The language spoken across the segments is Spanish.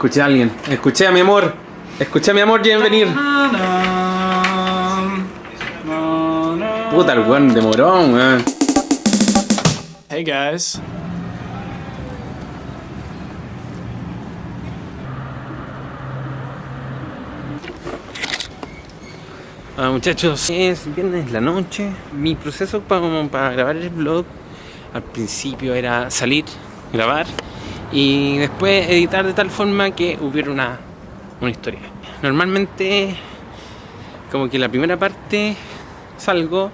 Escuché a alguien. Escuché a mi amor. Escuché a mi amor, quieren venir. Puta, el weón de morón, weón. Hey guys. Hola muchachos, es viernes la noche. Mi proceso para, para grabar el vlog al principio era salir, grabar y después editar de tal forma que hubiera una, una historia. Normalmente, como que la primera parte salgo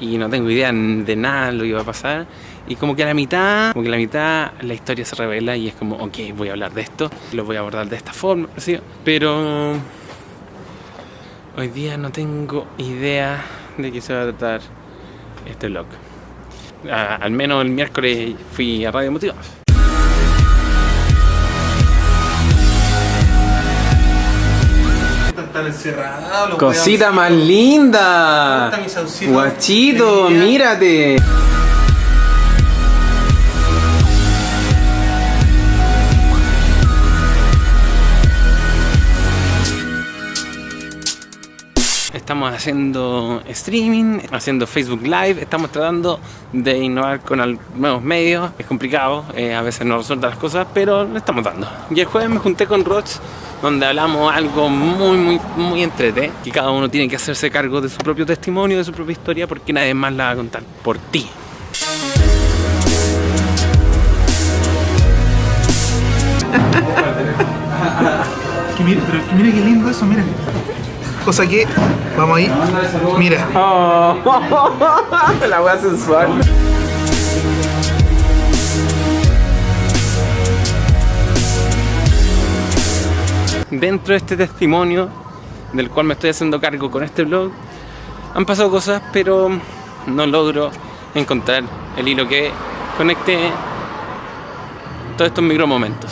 y no tengo idea de nada lo que va a pasar y como que a la mitad, como que a la mitad la historia se revela y es como, ok, voy a hablar de esto, lo voy a abordar de esta forma, pero hoy día no tengo idea de qué se va a tratar este vlog. Ah, al menos el miércoles fui a Radio Motivos. Los Cosita más linda. Guachito, mírate. Estamos haciendo streaming, haciendo Facebook Live, estamos tratando de innovar con nuevos medios. Es complicado, eh, a veces no resultan las cosas, pero lo estamos dando. Y el jueves me junté con Roch, donde hablamos algo muy, muy, muy entrete, que cada uno tiene que hacerse cargo de su propio testimonio, de su propia historia, porque nadie más la va a contar por ti. Que mire, pero que mire qué lindo eso, miren. Cosa que, vamos ahí, mira. la wea sensual. Dentro de este testimonio, del cual me estoy haciendo cargo con este blog, han pasado cosas, pero no logro encontrar el hilo que conecte todos estos micromomentos.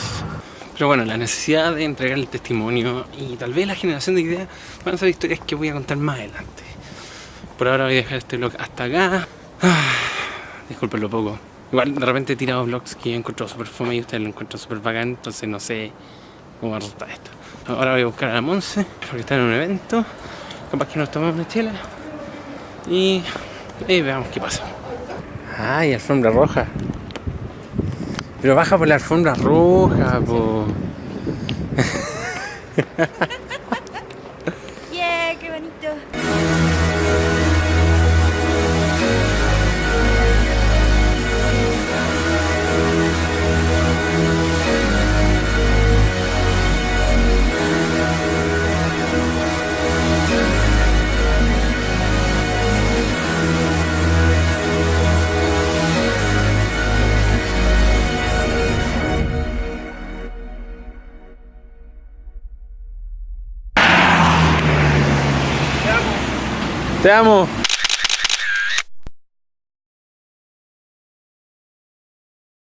Pero bueno, la necesidad de entregar el testimonio y tal vez la generación de ideas van a ser historias que voy a contar más adelante. Por ahora voy a dejar este vlog hasta acá. Ah, disculpen poco. Igual de repente he tirado vlogs que he encontrado súper fome y ustedes lo encuentran súper bacán, entonces no sé cómo va a resultar esto. Ahora voy a buscar a la Monse, porque está en un evento. Capaz que nos tomamos una chela. Y, y veamos qué pasa. Ay, alfombra roja. Pero baja por la alfombra roja, po. ¡Yeah! ¡Qué bonito! Te amo.